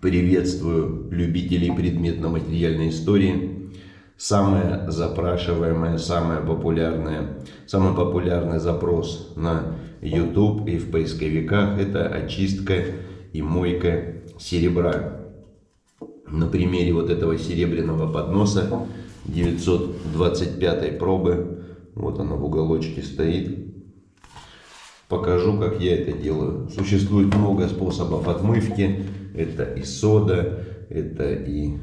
Приветствую любителей предметно-материальной истории. Самая запрашиваемая, самая популярная, самый популярный запрос на YouTube и в поисковиках – это очистка и мойка серебра. На примере вот этого серебряного подноса 925 пробы, вот она в уголочке стоит, покажу, как я это делаю. Существует много способов отмывки. Это и сода, это и...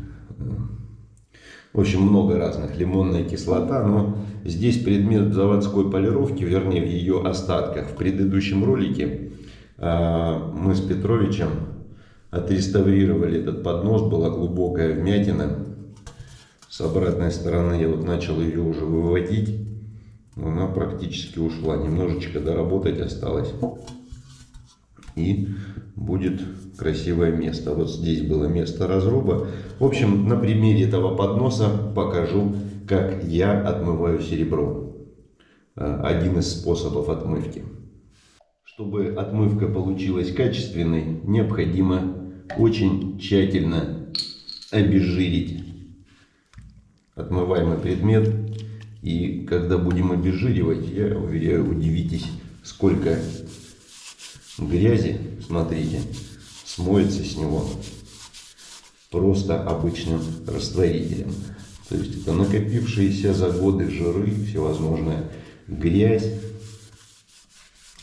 В общем, много разных. Лимонная кислота. Но здесь предмет заводской полировки, вернее, в ее остатках. В предыдущем ролике э, мы с Петровичем отреставрировали этот поднос. Была глубокая вмятина. С обратной стороны я вот начал ее уже выводить она практически ушла. Немножечко доработать осталось. И будет красивое место. Вот здесь было место разруба. В общем, на примере этого подноса покажу, как я отмываю серебро. Э, один из способов отмывки. Чтобы отмывка получилась качественной, необходимо очень тщательно обезжирить отмываемый предмет и когда будем обезжиривать, я уверяю, удивитесь, сколько грязи, смотрите, смоется с него просто обычным растворителем. То есть это накопившиеся за годы жиры, всевозможная грязь,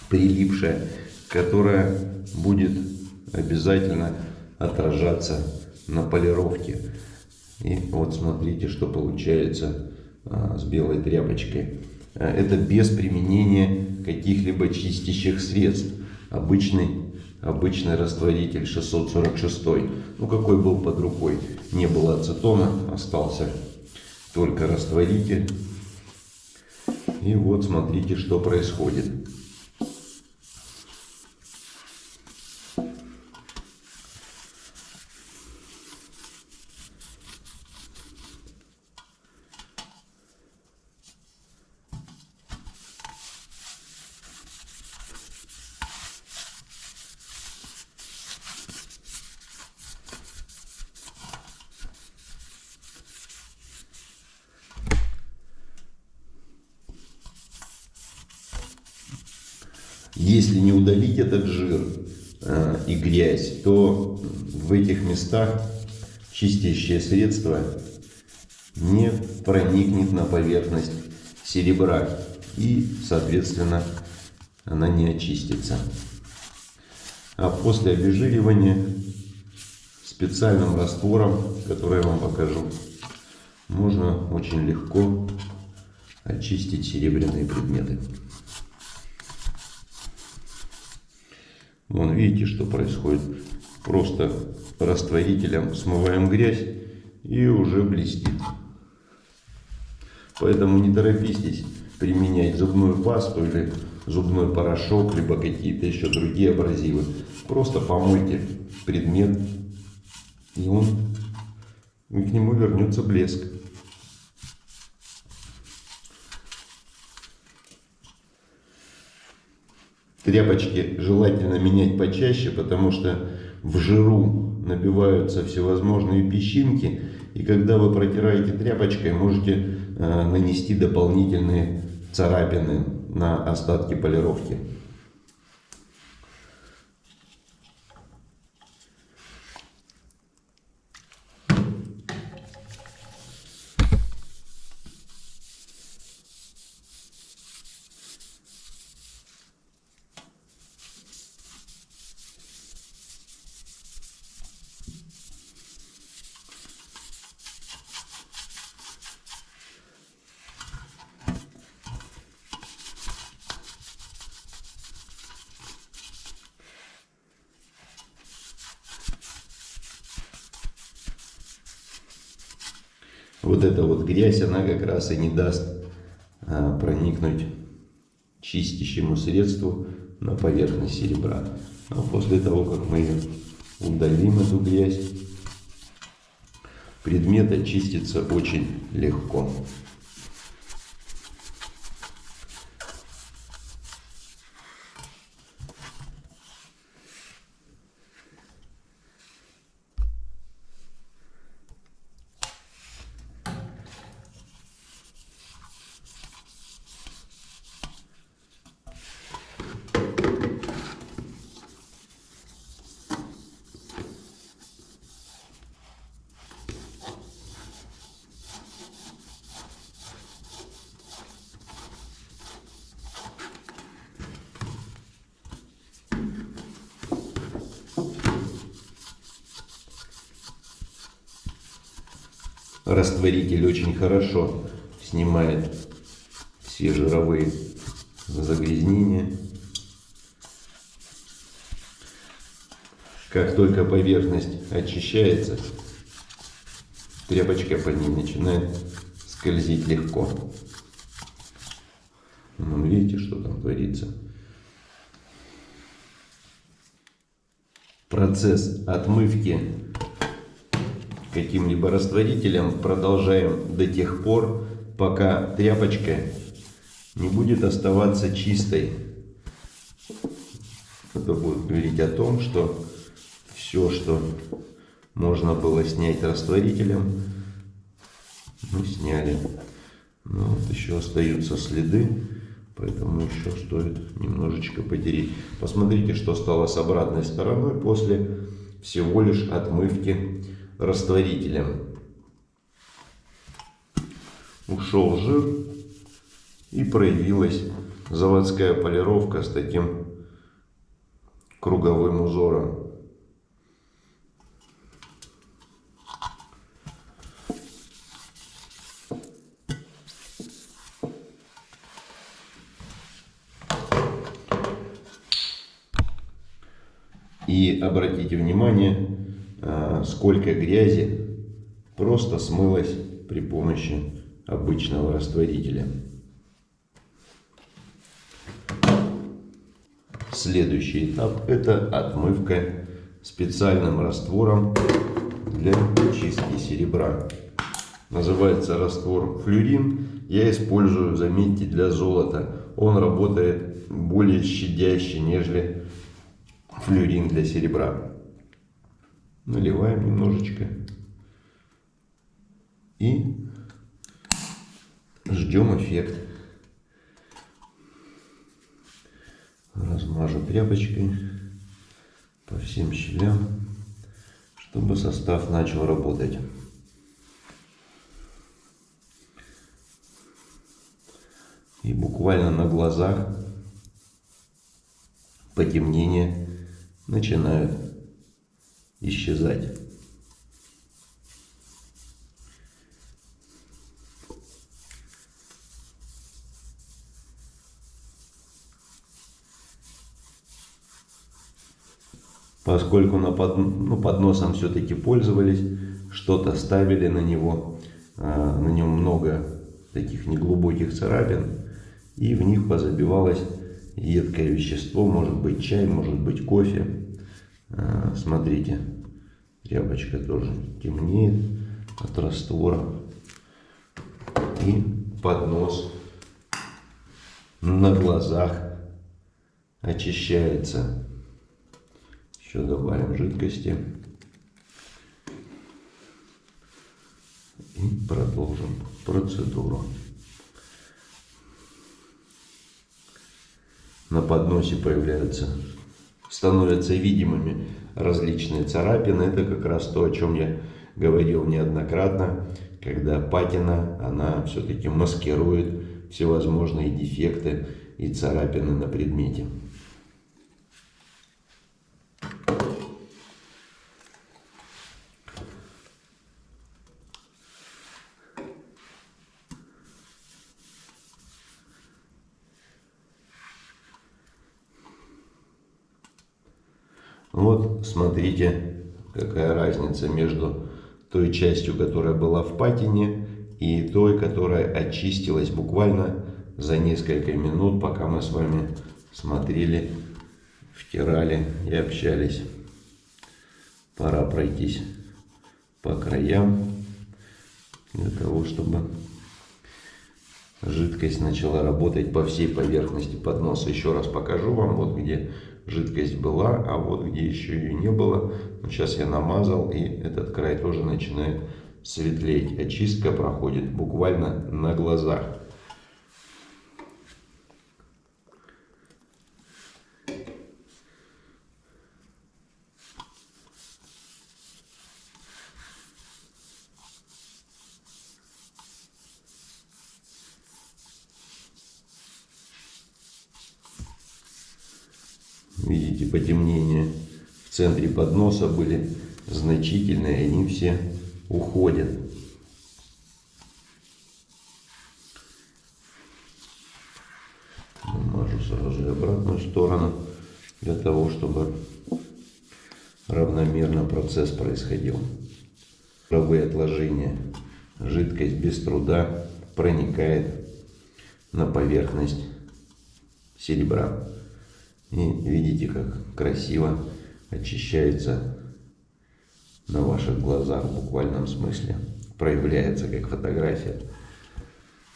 прилипшая, которая будет обязательно отражаться на полировке. И вот смотрите, что получается а, с белой тряпочкой. А, это без применения каких-либо чистящих средств. Обычный, обычный растворитель 646. Ну, какой был под рукой. Не было ацетона, остался только растворитель. И вот смотрите, что происходит. Если не удалить этот жир э, и грязь, то в этих местах чистящее средство не проникнет на поверхность серебра и, соответственно, она не очистится. А после обезжиривания специальным раствором, который я вам покажу, можно очень легко очистить серебряные предметы. Вон видите, что происходит. Просто растворителем смываем грязь и уже блестит. Поэтому не торопитесь применять зубную пасту или зубной порошок, либо какие-то еще другие абразивы. Просто помойте предмет, и он и к нему вернется блеск. Тряпочки желательно менять почаще, потому что в жиру набиваются всевозможные песчинки. И когда вы протираете тряпочкой, можете э, нанести дополнительные царапины на остатки полировки. Вот эта вот грязь, она как раз и не даст а, проникнуть чистящему средству на поверхность серебра. А после того, как мы удалим эту грязь, предмет очистится очень легко. Растворитель очень хорошо снимает все жировые загрязнения. Как только поверхность очищается, тряпочка по ней начинает скользить легко. Ну, видите, что там творится? Процесс отмывки каким-либо растворителем продолжаем до тех пор, пока тряпочка не будет оставаться чистой. Это будет говорить о том, что все, что можно было снять растворителем, мы сняли. Но вот еще остаются следы, поэтому еще стоит немножечко потереть. Посмотрите, что стало с обратной стороной после всего лишь отмывки растворителем. Ушел жир и проявилась заводская полировка с таким круговым узором. И обратите внимание, сколько грязи просто смылось при помощи обычного растворителя. Следующий этап это отмывка специальным раствором для чистки серебра. Называется раствор флюрин. Я использую, заметьте, для золота. Он работает более щадяще, нежели флюрин для серебра. Наливаем немножечко. И ждем эффект. Размажу тряпочкой по всем щелям, чтобы состав начал работать. И буквально на глазах потемнения начинают исчезать. Поскольку на под, ну, подносом все-таки пользовались, что-то ставили на него, а, на нем много таких неглубоких царапин, и в них позабивалось едкое вещество, может быть чай, может быть кофе. А, смотрите, тряпочка тоже темнеет от раствора. И поднос на глазах очищается. Еще добавим жидкости. И продолжим процедуру. На подносе появляются становятся видимыми различные царапины. Это как раз то, о чем я говорил неоднократно, когда патина, она все-таки маскирует всевозможные дефекты и царапины на предмете. Вот смотрите, какая разница между той частью, которая была в патине, и той, которая очистилась буквально за несколько минут, пока мы с вами смотрели, втирали и общались. Пора пройтись по краям для того, чтобы жидкость начала работать по всей поверхности подноса. Еще раз покажу вам, вот где жидкость была, а вот где еще ее не было, сейчас я намазал, и этот край тоже начинает светлеть. Очистка проходит буквально на глазах. сноса были значительные, они все уходят. Намажу сразу же обратную сторону, для того, чтобы равномерно процесс происходил. Жировые отложения. Жидкость без труда проникает на поверхность серебра. И видите, как красиво очищается на ваших глазах в буквальном смысле. Проявляется как фотография.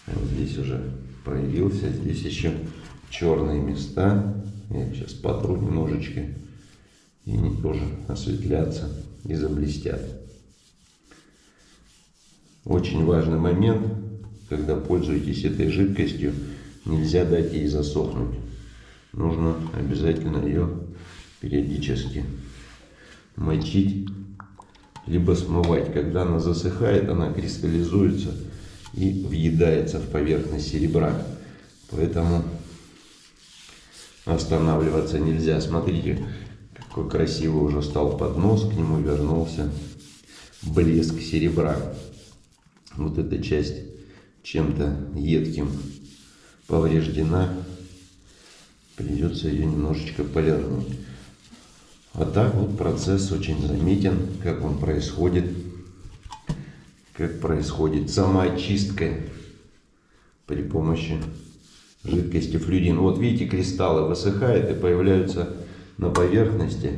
Вот здесь уже проявился, здесь еще черные места. Я сейчас потру немножечко, и они тоже осветлятся и заблестят. Очень важный момент, когда пользуетесь этой жидкостью, нельзя дать ей засохнуть. Нужно обязательно ее периодически мочить, либо смывать. Когда она засыхает, она кристаллизуется и въедается в поверхность серебра. Поэтому останавливаться нельзя. Смотрите, какой красивый уже стал поднос, к нему вернулся блеск серебра. Вот эта часть чем-то едким повреждена, придется ее немножечко полирнуть. А так вот процесс очень заметен, как он происходит, как происходит самоочистка при помощи жидкости флюидин. Вот видите, кристаллы высыхают и появляются на поверхности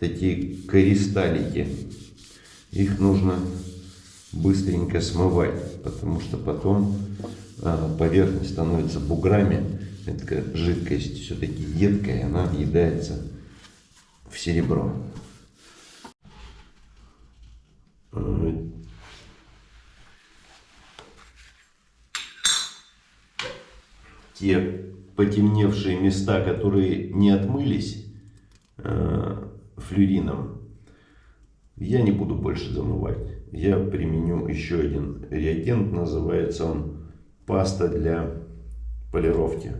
такие кристаллики. Их нужно быстренько смывать, потому что потом а, поверхность становится буграми. Эта жидкость все-таки едкая, она въедается в серебро. Те потемневшие места, которые не отмылись э, флюрином, я не буду больше замывать. Я применю еще один реагент, называется он паста для полировки.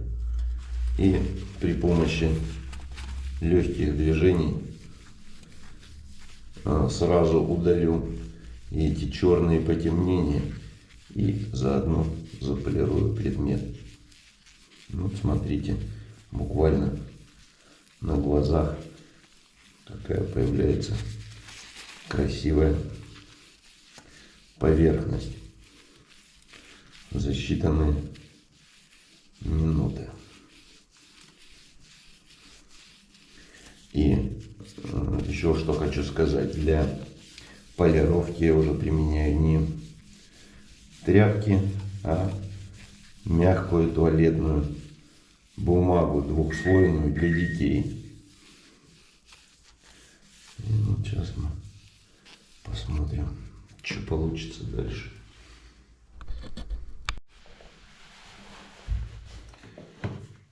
И при помощи легких движений а, сразу удалю эти черные потемнения и заодно заполирую предмет. Вот смотрите, буквально на глазах такая появляется красивая поверхность за считанные минуты. И э, еще что хочу сказать, для полировки я уже применяю не тряпки, а мягкую туалетную бумагу двухслойную для детей. Вот сейчас мы посмотрим, что получится дальше.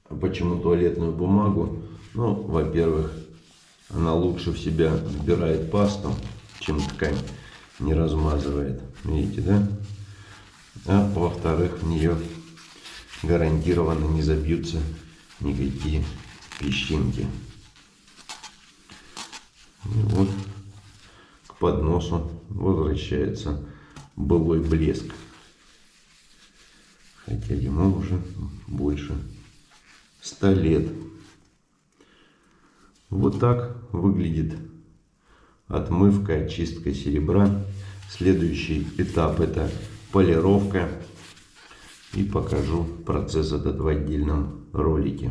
А почему туалетную бумагу? Ну, во-первых, она лучше в себя вбирает пасту, чем ткань не размазывает. Видите, да? А во-вторых, в нее гарантированно не забьются никакие песчинки. И вот к подносу возвращается былой блеск. Хотя ему уже больше ста лет. Вот так выглядит отмывка, очистка серебра. Следующий этап это полировка. И покажу процесс этот в отдельном ролике.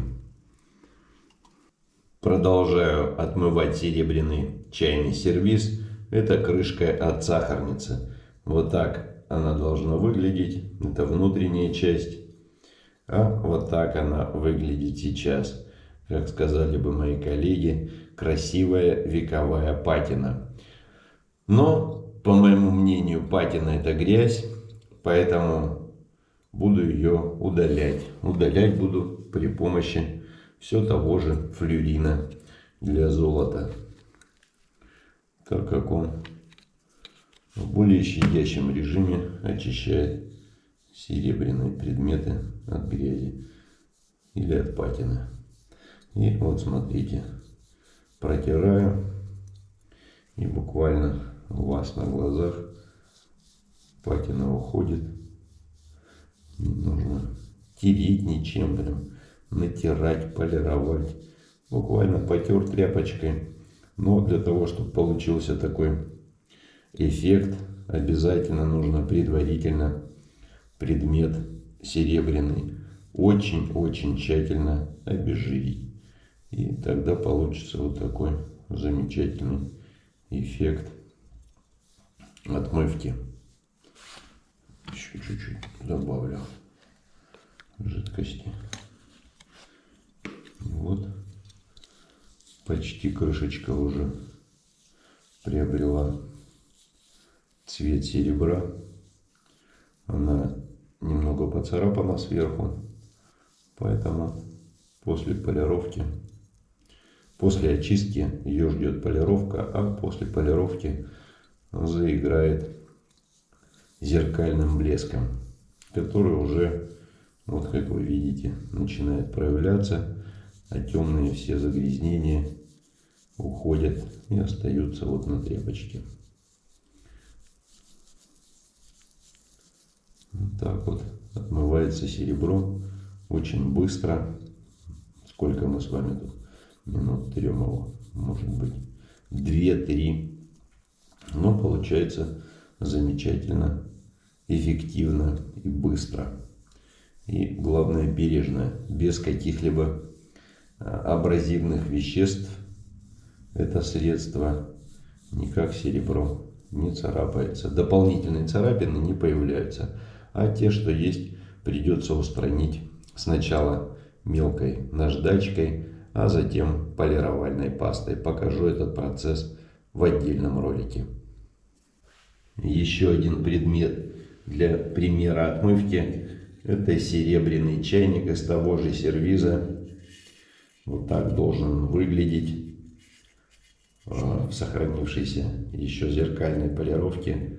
Продолжаю отмывать серебряный чайный сервиз. Это крышка от сахарницы. Вот так она должна выглядеть. Это внутренняя часть. А вот так она выглядит сейчас как сказали бы мои коллеги, красивая вековая патина. Но, по моему мнению, патина это грязь, поэтому буду ее удалять. Удалять буду при помощи все того же флюрина для золота, так как он в более щадящем режиме очищает серебряные предметы от грязи или от патины. И вот смотрите, протираю. И буквально у вас на глазах патина уходит. Не нужно тереть ничем прям. натирать, полировать. Буквально потер тряпочкой. Но для того, чтобы получился такой эффект, обязательно нужно предварительно предмет серебряный очень-очень тщательно обезжирить. И тогда получится вот такой замечательный эффект отмывки. Еще чуть-чуть добавлю жидкости. Вот. Почти крышечка уже приобрела цвет серебра. Она немного поцарапана сверху, поэтому после полировки, после очистки ее ждет полировка, а после полировки заиграет зеркальным блеском, который уже, вот как вы видите, начинает проявляться, а темные все загрязнения уходят и остаются вот на тряпочке. Вот так вот отмывается серебро очень быстро. Сколько мы с вами тут? Минут его, может быть, две-три. Но получается замечательно, эффективно и быстро. И главное бережно, без каких-либо а, абразивных веществ. Это средство не как серебро не царапается. Дополнительные царапины не появляются а те, что есть, придется устранить сначала мелкой наждачкой, а затем полировальной пастой. Покажу этот процесс в отдельном ролике. Еще один предмет для примера отмывки – это серебряный чайник из того же сервиза. Вот так должен выглядеть а, в сохранившейся еще зеркальной полировке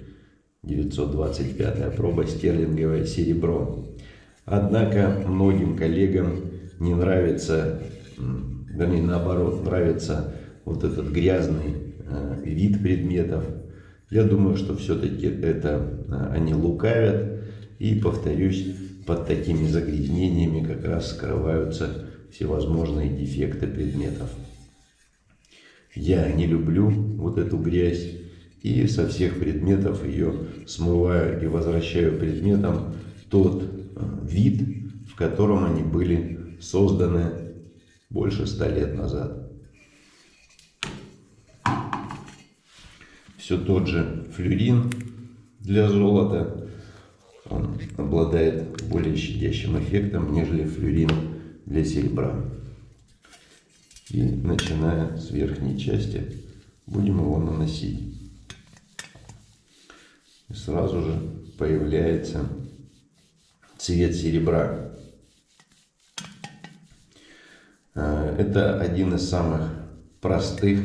925 проба стерлинговое серебро. Однако многим коллегам не нравится, вернее наоборот, нравится вот этот грязный э, вид предметов. Я думаю, что все-таки это э, они лукавят. И, повторюсь, под такими загрязнениями как раз скрываются всевозможные дефекты предметов. Я не люблю вот эту грязь и со всех предметов ее смываю и возвращаю предметам тот э, вид, в котором они были созданы больше ста лет назад. Все тот же флюрин для золота. Он обладает более щадящим эффектом, нежели флюрин для серебра. И начиная с верхней части будем его наносить. И сразу же появляется цвет серебра. А, это один из самых простых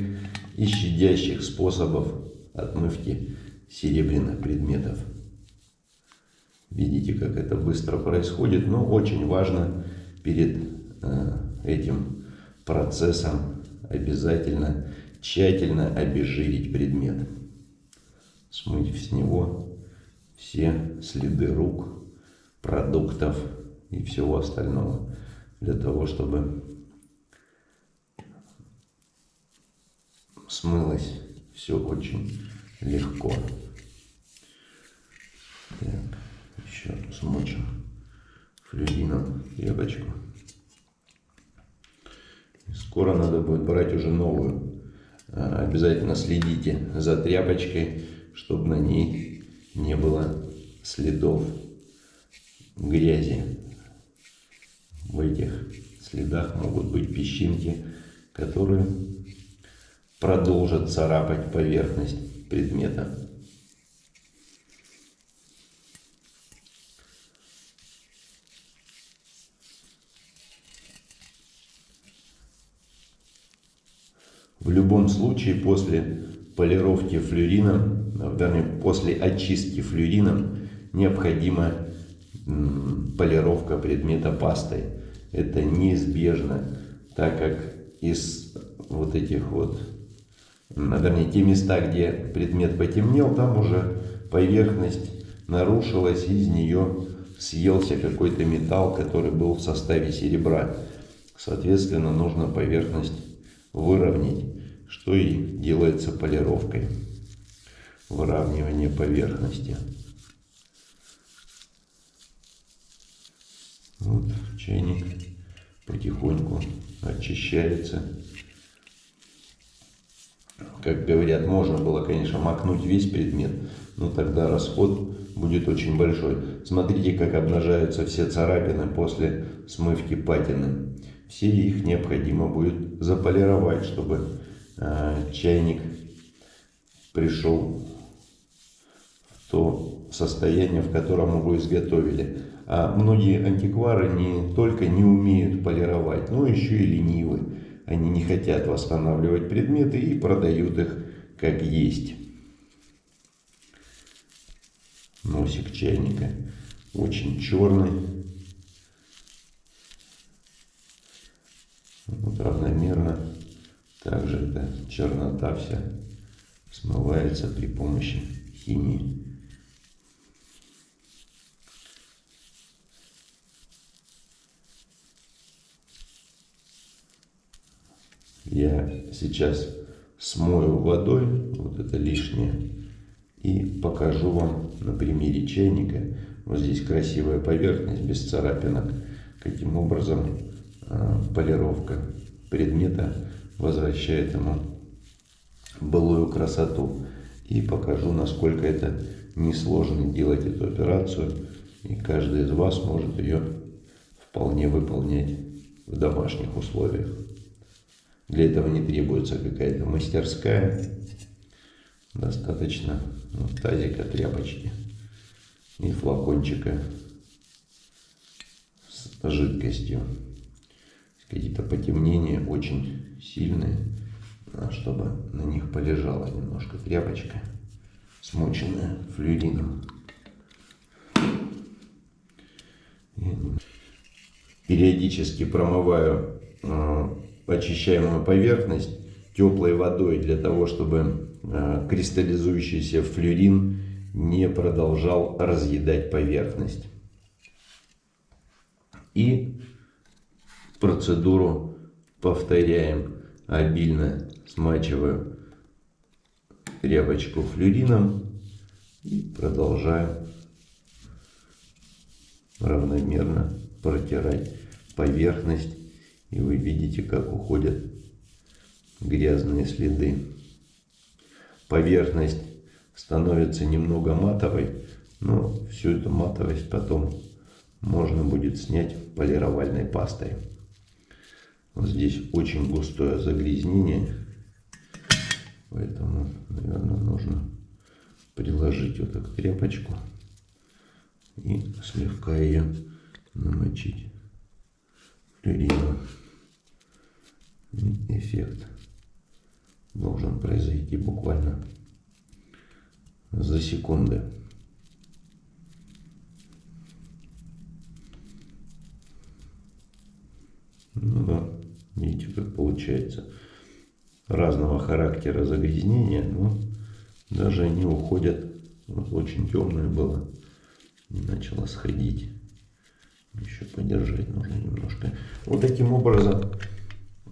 и щадящих способов отмывки серебряных предметов. Видите, как это быстро происходит, но очень важно перед а, этим процессом обязательно тщательно обезжирить предмет смыть с него все следы рук, продуктов и всего остального для того, чтобы смылось все очень легко. Так, еще смочим флюрином тряпочку. скоро надо будет брать уже новую. А, обязательно следите за тряпочкой чтобы на ней не было следов грязи. В этих следах могут быть песчинки, которые продолжат царапать поверхность предмета. В любом случае после полировки флюрином вернее, после очистки флюрином необходима полировка предмета пастой. Это неизбежно, так как из вот этих вот, вернее, те места, где предмет потемнел, там уже поверхность нарушилась, из нее съелся какой-то металл, который был в составе серебра. Соответственно, нужно поверхность выровнять, что и делается полировкой. Выравнивание поверхности. Вот чайник потихоньку очищается. Как говорят, можно было, конечно, макнуть весь предмет, но тогда расход будет очень большой. Смотрите, как обнажаются все царапины после смывки патины. Все их необходимо будет заполировать, чтобы э, чайник пришел в то состояние, в котором его изготовили. А многие антиквары не только не умеют полировать, но еще и ленивы. Они не хотят восстанавливать предметы и продают их как есть. Носик чайника очень черный. Вот равномерно. Также эта чернота вся смывается при помощи химии. Я сейчас смою водой вот это лишнее и покажу вам на примере чайника. Вот здесь красивая поверхность без царапинок. Каким образом э, полировка предмета возвращает ему былую красоту. И покажу, насколько это несложно делать эту операцию. И каждый из вас может ее вполне выполнять в домашних условиях. Для этого не требуется какая-то мастерская. Достаточно ну, тазика тряпочки и флакончика с жидкостью. Какие-то потемнения очень сильные, а чтобы на них полежала немножко тряпочка, смоченная флюрином. Периодически промываю а, очищаемую поверхность теплой водой для того, чтобы э, кристаллизующийся флюрин не продолжал разъедать поверхность. И процедуру повторяем. Обильно смачиваю тряпочку флюрином и продолжаю равномерно протирать поверхность и вы видите, как уходят грязные следы. Поверхность становится немного матовой, но всю эту матовость потом можно будет снять полировальной пастой. Вот здесь очень густое загрязнение, поэтому, наверное, нужно приложить вот так тряпочку и слегка ее намочить флюрином эффект должен произойти буквально за секунды. Ну да, видите, как получается. Разного характера загрязнения, но даже они уходят. Вот очень темное было. И начало сходить. Еще подержать нужно немножко. Вот таким образом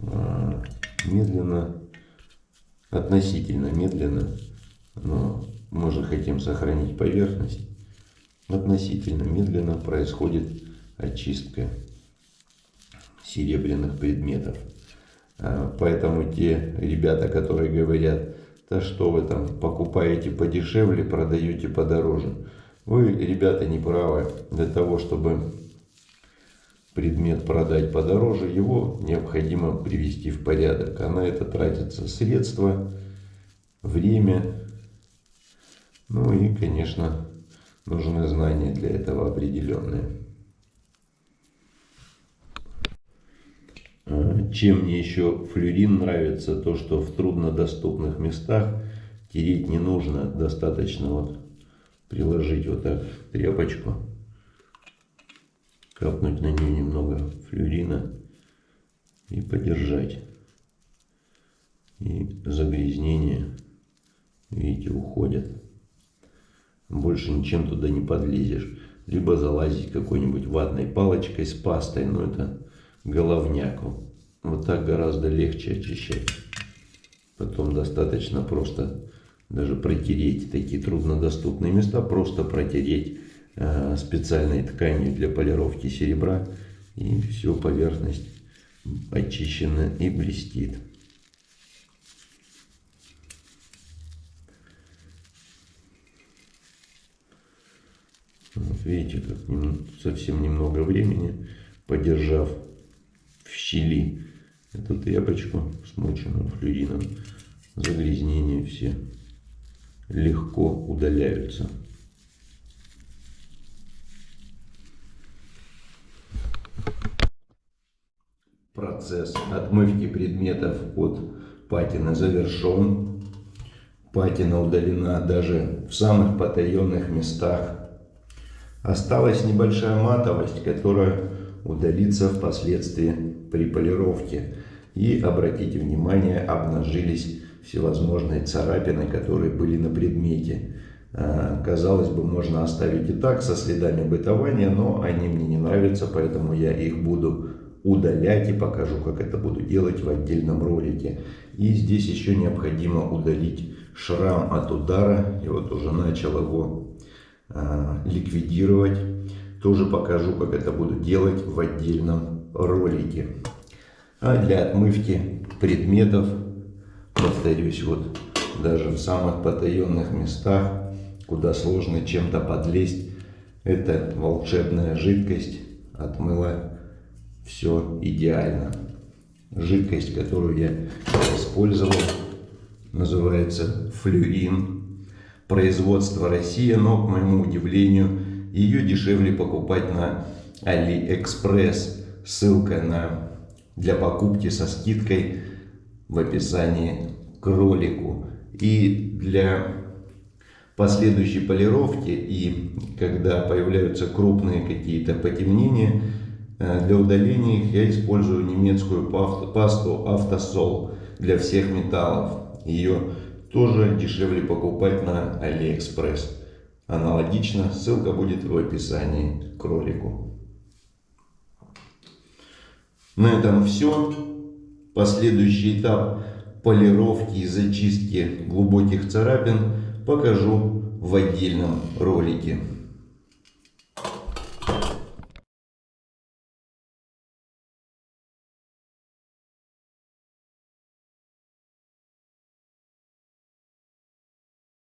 а, медленно, относительно медленно, но мы же хотим сохранить поверхность, относительно медленно происходит очистка серебряных предметов. А, поэтому те ребята, которые говорят, да что вы там покупаете подешевле, продаете подороже. Вы, ребята, не правы. Для того, чтобы предмет продать подороже, его необходимо привести в порядок. А на это тратятся средства, время, ну и, конечно, нужны знания для этого определенные. А, чем мне еще флюрин нравится, то что в труднодоступных местах тереть не нужно, достаточно вот приложить вот так тряпочку капнуть на нее немного флюрина и подержать. И загрязнения, видите, уходят. Больше ничем туда не подлезешь. Либо залазить какой-нибудь ватной палочкой с пастой, но это головняку. Вот так гораздо легче очищать. Потом достаточно просто даже протереть такие труднодоступные места, просто протереть специальной тканью для полировки серебра. И все, поверхность очищена и блестит. Вот видите, как совсем немного времени, подержав в щели эту тряпочку, смоченную флюином, загрязнения все легко удаляются. Процесс отмывки предметов от патины завершен. Патина удалена даже в самых потаенных местах Осталась небольшая матовость, которая удалится впоследствии при полировке. И, обратите внимание, обнажились всевозможные царапины, которые были на предмете. А, казалось бы, можно оставить и так, со следами бытования, но они мне не нравятся, поэтому я их буду удалять и покажу, как это буду делать в отдельном ролике. И здесь еще необходимо удалить шрам от удара. И вот уже начал его Э, ликвидировать. Тоже покажу, как это буду делать в отдельном ролике. А для отмывки предметов, повторюсь, вот даже в самых потаенных местах, куда сложно чем-то подлезть, эта волшебная жидкость отмыла все идеально. Жидкость, которую я использовал, называется флюин производства Россия, но, к моему удивлению, ее дешевле покупать на AliExpress. Ссылка на, для покупки со скидкой в описании к ролику. И для последующей полировки и когда появляются крупные какие-то потемнения, для удаления их я использую немецкую пасту Автосол для всех металлов. Ее тоже дешевле покупать на AliExpress. Аналогично, ссылка будет в описании к ролику. На этом все. Последующий этап полировки и зачистки глубоких царапин покажу в отдельном ролике.